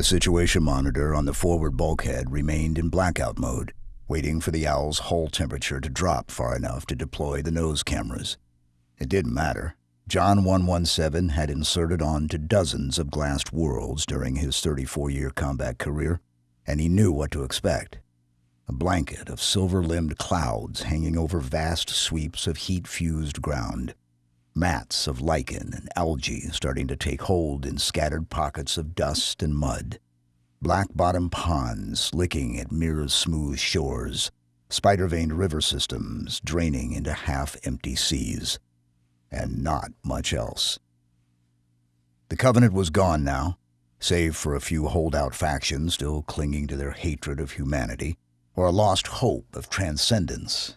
The situation monitor on the forward bulkhead remained in blackout mode, waiting for the owl's hull temperature to drop far enough to deploy the nose cameras. It didn't matter. John 117 had inserted on to dozens of glassed worlds during his 34 year combat career, and he knew what to expect. A blanket of silver limbed clouds hanging over vast sweeps of heat fused ground. Mats of lichen and algae starting to take hold in scattered pockets of dust and mud black bottom ponds licking at mirror smooth shores, spider veined river systems draining into half empty seas, and not much else. The Covenant was gone now, save for a few holdout factions still clinging to their hatred of humanity, or a lost hope of transcendence.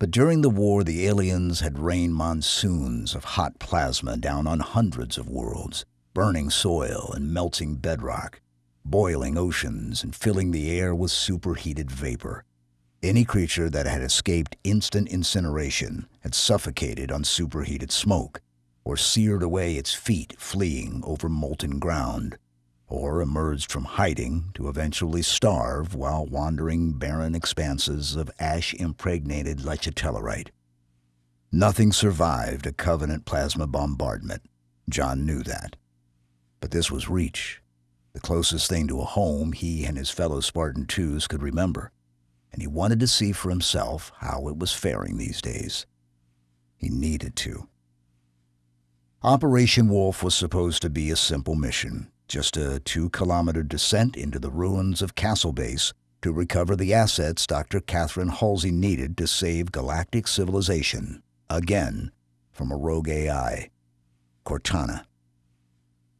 But during the war, the aliens had rained monsoons of hot plasma down on hundreds of worlds, burning soil and melting bedrock boiling oceans and filling the air with superheated vapor. Any creature that had escaped instant incineration had suffocated on superheated smoke, or seared away its feet fleeing over molten ground, or emerged from hiding to eventually starve while wandering barren expanses of ash-impregnated lechatelierite. Nothing survived a Covenant plasma bombardment. John knew that. But this was Reach, the closest thing to a home he and his fellow Spartan twos could remember, and he wanted to see for himself how it was faring these days. He needed to. Operation Wolf was supposed to be a simple mission, just a two kilometer descent into the ruins of Castle Base to recover the assets Dr. Catherine Halsey needed to save galactic civilization, again, from a rogue AI, Cortana.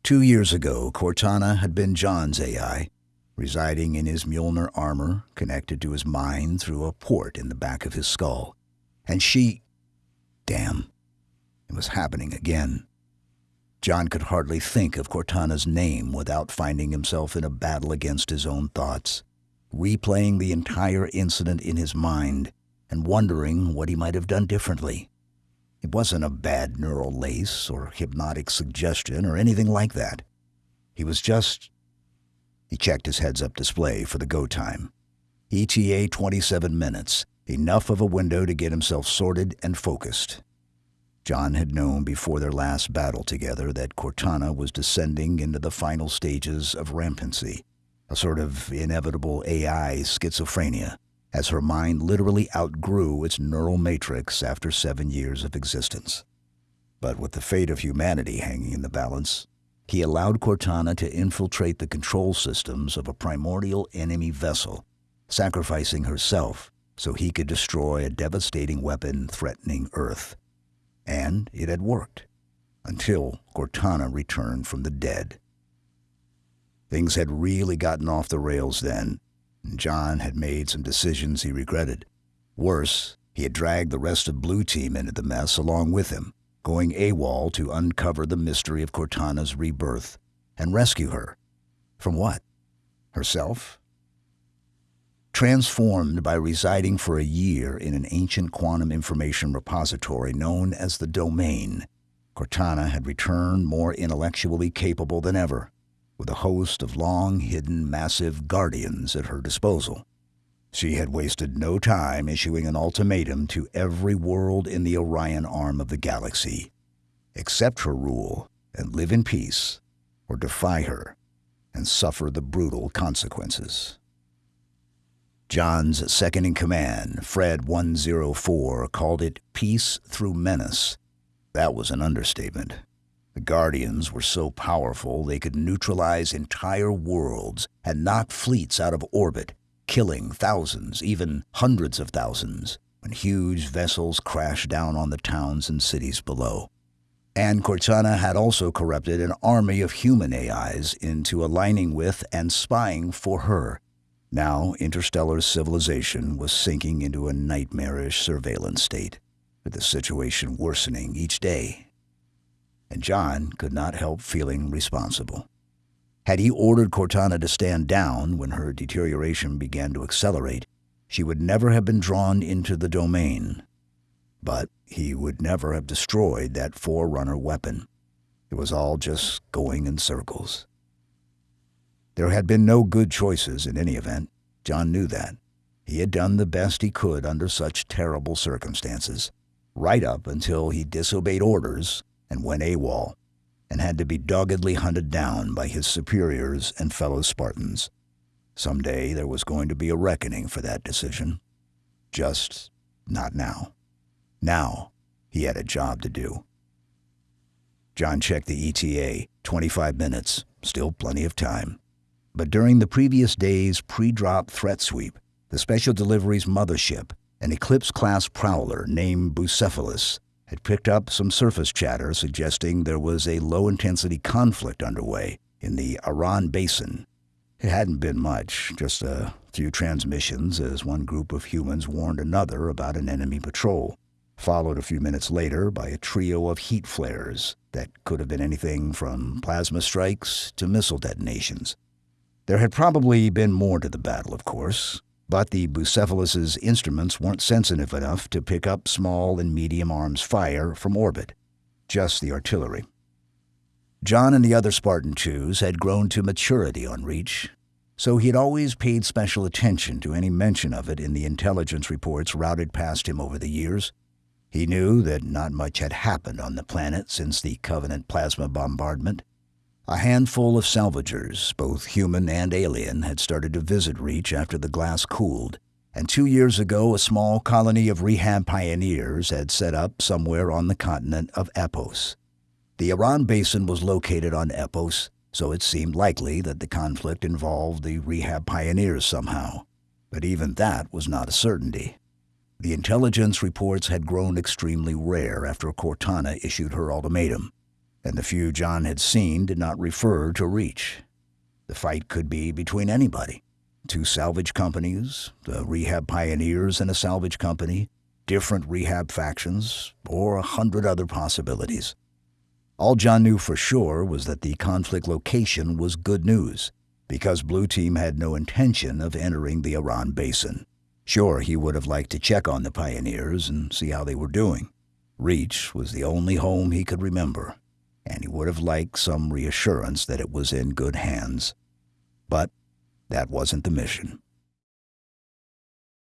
Two years ago, Cortana had been John's AI, residing in his Mjolnir armor connected to his mind through a port in the back of his skull. And she. Damn. It was happening again. John could hardly think of Cortana's name without finding himself in a battle against his own thoughts, replaying the entire incident in his mind and wondering what he might have done differently. It wasn't a bad neural lace or hypnotic suggestion or anything like that. He was just. He checked his heads up display for the go time. ETA 27 minutes, enough of a window to get himself sorted and focused. John had known before their last battle together that Cortana was descending into the final stages of rampancy, a sort of inevitable AI schizophrenia as her mind literally outgrew its neural matrix after seven years of existence. But with the fate of humanity hanging in the balance, he allowed Cortana to infiltrate the control systems of a primordial enemy vessel, sacrificing herself so he could destroy a devastating weapon threatening Earth. And it had worked, until Cortana returned from the dead. Things had really gotten off the rails then, and John had made some decisions he regretted. Worse, he had dragged the rest of Blue Team into the mess along with him, going AWOL to uncover the mystery of Cortana's rebirth and rescue her. From what? Herself? Transformed by residing for a year in an ancient quantum information repository known as the Domain, Cortana had returned more intellectually capable than ever with a host of long hidden massive guardians at her disposal. She had wasted no time issuing an ultimatum to every world in the Orion arm of the galaxy accept her rule and live in peace, or defy her and suffer the brutal consequences. John's second in command, Fred 104, called it peace through menace. That was an understatement. The Guardians were so powerful they could neutralize entire worlds and knock fleets out of orbit, killing thousands, even hundreds of thousands, when huge vessels crashed down on the towns and cities below. And Cortana had also corrupted an army of human AIs into aligning with and spying for her. Now, interstellar civilization was sinking into a nightmarish surveillance state, with the situation worsening each day and John could not help feeling responsible. Had he ordered Cortana to stand down when her deterioration began to accelerate, she would never have been drawn into the domain. But he would never have destroyed that Forerunner weapon. It was all just going in circles. There had been no good choices in any event. John knew that. He had done the best he could under such terrible circumstances, right up until he disobeyed orders and went AWOL, and had to be doggedly hunted down by his superiors and fellow Spartans. Some day there was going to be a reckoning for that decision. Just not now. Now he had a job to do. John checked the ETA. 25 minutes. Still plenty of time. But during the previous day's pre drop threat sweep, the Special Delivery's mothership, an Eclipse class prowler named Bucephalus, had picked up some surface chatter suggesting there was a low intensity conflict underway in the Aran Basin. It hadn't been much, just a few transmissions as one group of humans warned another about an enemy patrol, followed a few minutes later by a trio of heat flares that could have been anything from plasma strikes to missile detonations. There had probably been more to the battle, of course, but the Bucephalus's instruments weren't sensitive enough to pick up small and medium arms fire from orbit, just the artillery. John and the other Spartan twos had grown to maturity on Reach, so he had always paid special attention to any mention of it in the intelligence reports routed past him over the years. He knew that not much had happened on the planet since the Covenant plasma bombardment, a handful of salvagers, both human and alien, had started to visit Reach after the glass cooled, and two years ago a small colony of rehab pioneers had set up somewhere on the continent of Epos. The Iran Basin was located on Epos, so it seemed likely that the conflict involved the rehab pioneers somehow. But even that was not a certainty. The intelligence reports had grown extremely rare after Cortana issued her ultimatum and the few John had seen did not refer to Reach. The fight could be between anybody two salvage companies, the rehab pioneers and a salvage company, different rehab factions, or a hundred other possibilities. All John knew for sure was that the conflict location was good news, because Blue Team had no intention of entering the Iran Basin. Sure, he would have liked to check on the pioneers and see how they were doing. Reach was the only home he could remember and he would have liked some reassurance that it was in good hands. But that wasn't the mission.